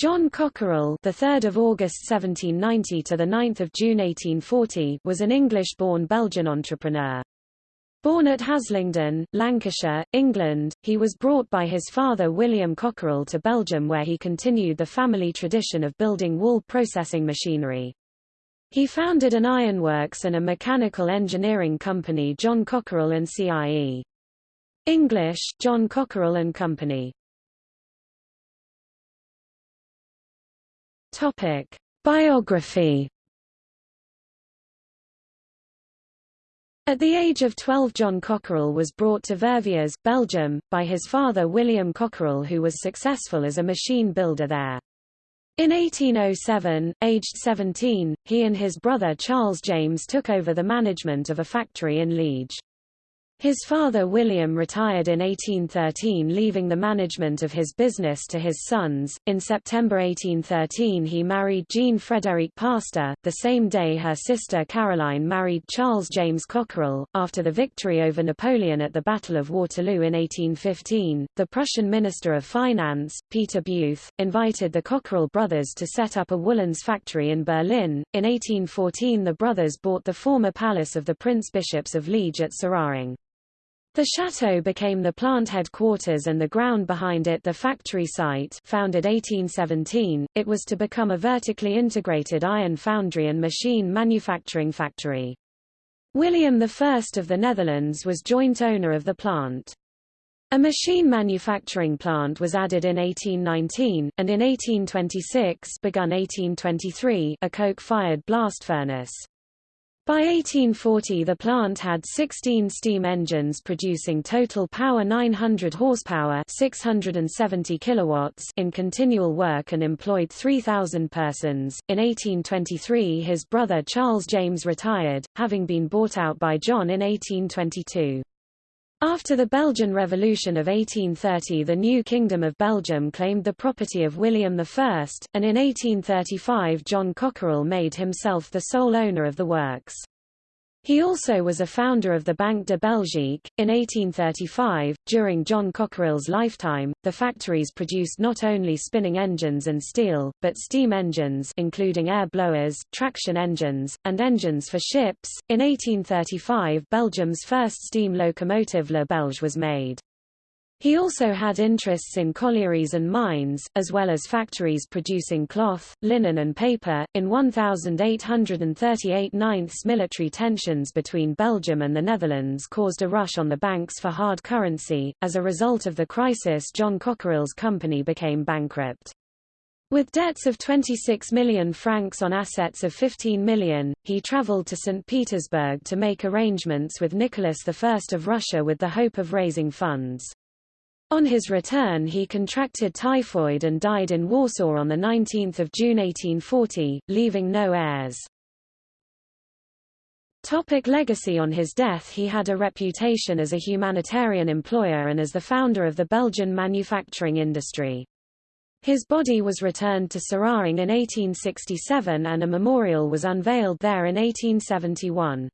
John Cockerill, the 3rd of August 1790 to the 9th of June 1840, was an English-born Belgian entrepreneur. Born at Haslingden, Lancashire, England, he was brought by his father William Cockerill to Belgium where he continued the family tradition of building wool processing machinery. He founded an ironworks and a mechanical engineering company John Cockerill and CIE. English, John Cockerill and Company. Topic: Biography. At the age of 12 John Cockerill was brought to Verviers, Belgium, by his father William Cockerill who was successful as a machine builder there. In 1807, aged 17, he and his brother Charles James took over the management of a factory in Liege. His father William retired in 1813 leaving the management of his business to his sons. In September 1813 he married Jeanne Frédérique Pastor. The same day her sister Caroline married Charles James Cockerill. After the victory over Napoleon at the Battle of Waterloo in 1815, the Prussian Minister of Finance, Peter Beuth, invited the Cockerill brothers to set up a woolens factory in Berlin. In 1814 the brothers bought the former palace of the Prince Bishops of Liege at Seraing. The chateau became the plant headquarters and the ground behind it the factory site founded 1817, it was to become a vertically integrated iron foundry and machine manufacturing factory. William I of the Netherlands was joint owner of the plant. A machine manufacturing plant was added in 1819, and in 1826 begun 1823 a coke-fired blast furnace. By 1840 the plant had 16 steam engines producing total power 900 horsepower 670 kilowatts in continual work and employed 3,000 persons. In 1823 his brother Charles James retired, having been bought out by John in 1822. After the Belgian Revolution of 1830 the new Kingdom of Belgium claimed the property of William I, and in 1835 John Cockerill made himself the sole owner of the works. He also was a founder of the Banque de Belgique. In 1835, during John Cockerill's lifetime, the factories produced not only spinning engines and steel, but steam engines including air blowers, traction engines, and engines for ships. In 1835 Belgium's first steam locomotive Le Belge was made. He also had interests in collieries and mines, as well as factories producing cloth, linen and paper. In 1838 ninths military tensions between Belgium and the Netherlands caused a rush on the banks for hard currency. As a result of the crisis John Cockerill's company became bankrupt. With debts of 26 million francs on assets of 15 million, he traveled to St. Petersburg to make arrangements with Nicholas I of Russia with the hope of raising funds. On his return he contracted typhoid and died in Warsaw on 19 June 1840, leaving no heirs. Topic legacy On his death he had a reputation as a humanitarian employer and as the founder of the Belgian manufacturing industry. His body was returned to Seraing in 1867 and a memorial was unveiled there in 1871.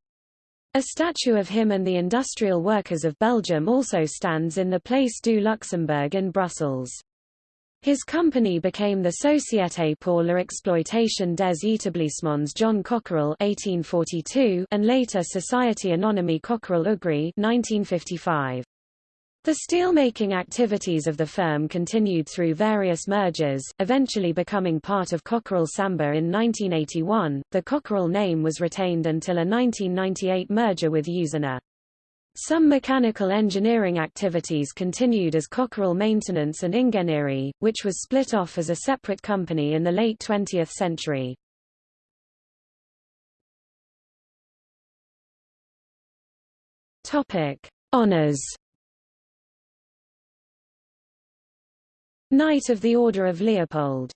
A statue of him and the industrial workers of Belgium also stands in the Place du Luxembourg in Brussels. His company became the Société pour l'exploitation des établissements John Cockerill 1842 and later Société Anonyme Cockerill-Ougrée 1955. The steelmaking activities of the firm continued through various mergers, eventually becoming part of Cockerill Sambre in 1981. The Cockerill name was retained until a 1998 merger with Usinor. Some mechanical engineering activities continued as Cockerill Maintenance and Ingénierie, which was split off as a separate company in the late 20th century. Topic: Honors Knight of the Order of Leopold